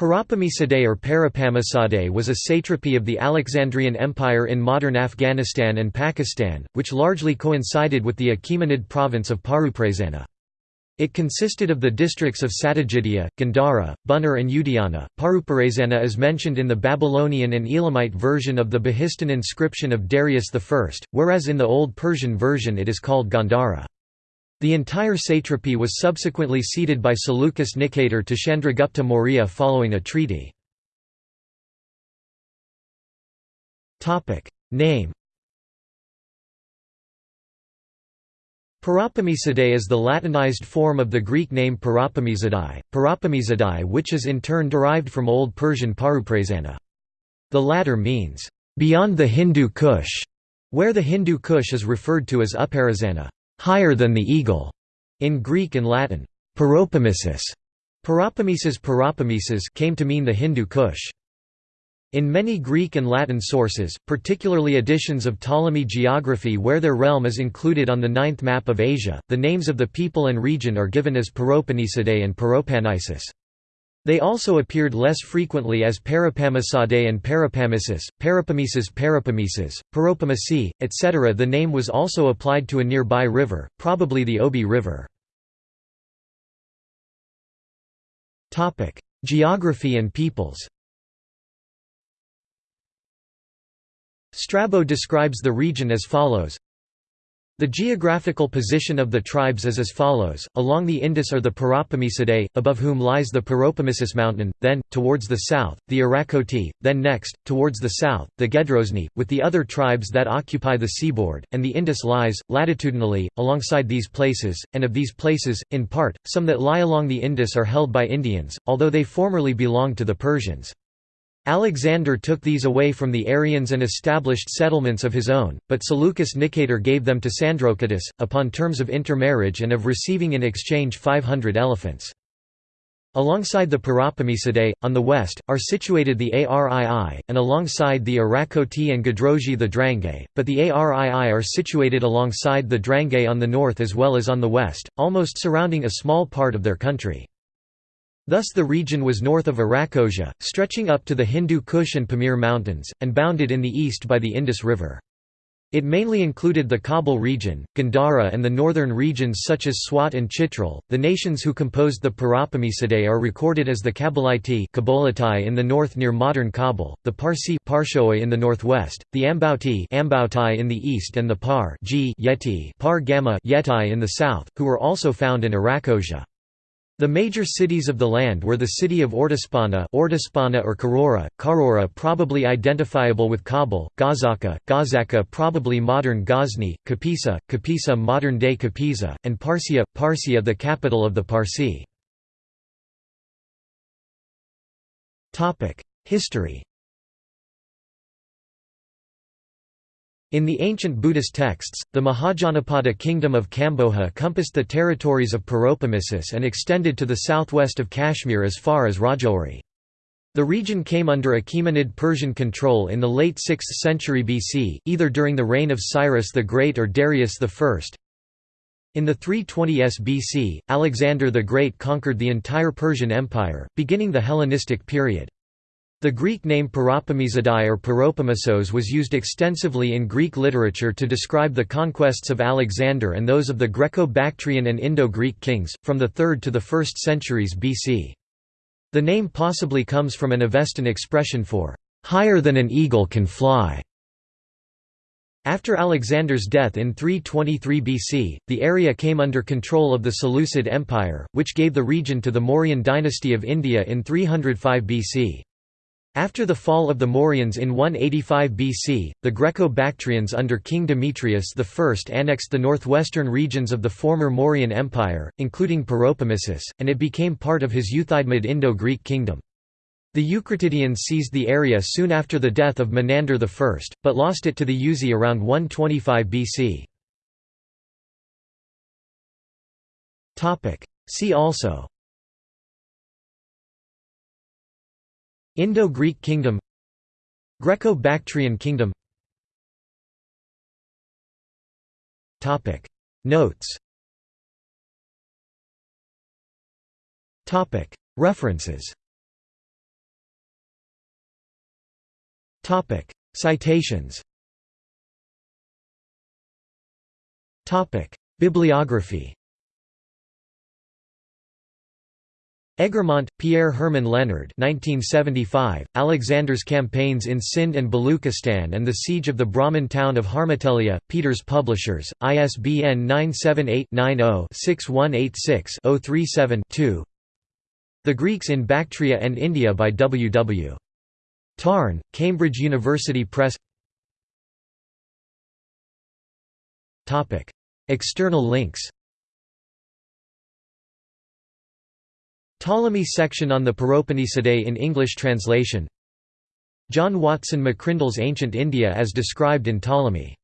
Parapamisadeh or Parapamisadeh was a satrapy of the Alexandrian Empire in modern Afghanistan and Pakistan, which largely coincided with the Achaemenid province of Paruprasana. It consisted of the districts of Satyajidya, Gandhara, Buner and Udayana. Paruparasana is mentioned in the Babylonian and Elamite version of the Behistun inscription of Darius I, whereas in the Old Persian version it is called Gandhara. The entire satrapy was subsequently ceded by Seleucus Nicator to Chandragupta Maurya following a treaty. Name Parapamisidae is the Latinized form of the Greek name Parapamizadai, Parapamizadai which is in turn derived from Old Persian Paruprasana. The latter means, "...beyond the Hindu Kush", where the Hindu Kush is referred to as Uparasana higher than the eagle, in Greek and Latin. Paropamisus Parapamesis Parapamesis came to mean the Hindu Kush. In many Greek and Latin sources, particularly editions of Ptolemy geography where their realm is included on the ninth map of Asia, the names of the people and region are given as Paropamisidae and Paropanisis. They also appeared less frequently as Parapamisade and Parapamisis, Parapamesis Parapamesis, Paropamasi, etc. The name was also applied to a nearby river, probably the Obi River. Geography and peoples Strabo describes the region as follows the geographical position of the tribes is as follows, along the Indus are the Parapamisidae, above whom lies the Paropamisus mountain, then, towards the south, the Arachoti, then next, towards the south, the Gedroseni, with the other tribes that occupy the seaboard, and the Indus lies, latitudinally, alongside these places, and of these places, in part, some that lie along the Indus are held by Indians, although they formerly belonged to the Persians. Alexander took these away from the Aryans and established settlements of his own, but Seleucus Nicator gave them to Sandrocottus, upon terms of intermarriage and of receiving in exchange 500 elephants. Alongside the Parapamisidae, on the west, are situated the Arii, and alongside the Arachoti and Gadroji the Drangei, but the Arii are situated alongside the Drangei on the north as well as on the west, almost surrounding a small part of their country. Thus the region was north of Arachosia, stretching up to the Hindu Kush and Pamir mountains, and bounded in the east by the Indus River. It mainly included the Kabul region, Gandhara and the northern regions such as Swat and Chitral. The nations who composed the Parapamisidae are recorded as the Kabulite in the north near modern Kabul, the Parsi Parshoi in the northwest, the Ambauti Ambautai in the east and the Par Yeti Par Gamma Yetai in the south, who were also found in Arachosia. The major cities of the land were the city of Ordispana, Ordispana or Karora, Karora probably identifiable with Kabul, Gazaka, Gazaka probably modern Ghazni, Kapisa, Kapisa modern-day Kapisa, and Parsia, Parsia the capital of the Parsi. History In the ancient Buddhist texts, the Mahajanapada kingdom of Kamboja compassed the territories of Paropamisus and extended to the southwest of Kashmir as far as Rajouri. The region came under Achaemenid Persian control in the late 6th century BC, either during the reign of Cyrus the Great or Darius I. In the 320s BC, Alexander the Great conquered the entire Persian Empire, beginning the Hellenistic period. The Greek name Paropamizadai or Paropamisos was used extensively in Greek literature to describe the conquests of Alexander and those of the Greco-Bactrian and Indo-Greek kings, from the 3rd to the 1st centuries BC. The name possibly comes from an Avestan expression for, "...higher than an eagle can fly". After Alexander's death in 323 BC, the area came under control of the Seleucid Empire, which gave the region to the Mauryan dynasty of India in 305 BC. After the fall of the Mauryans in 185 BC, the Greco-Bactrians under King Demetrius I annexed the northwestern regions of the former Mauryan Empire, including Paropamisus, and it became part of his Euthydemus Indo-Greek kingdom. The Eucratidians seized the area soon after the death of Menander I, but lost it to the Yuezhi around 125 BC. See also Indo-Greek Kingdom Greco-Bactrian Kingdom. Topic. Notes. Topic. References. Topic. Citations. Topic. Bibliography. Eggermont, Pierre Herman Leonard 1975, Alexander's Campaigns in Sind and Baluchistan and the Siege of the Brahmin town of Harmatelia, Peters Publishers, ISBN 978-90-6186-037-2 The Greeks in Bactria and India by W. W. Tarn, Cambridge University Press External links Ptolemy section on the Paropamisadae in English translation. John Watson McCrindle's Ancient India as described in Ptolemy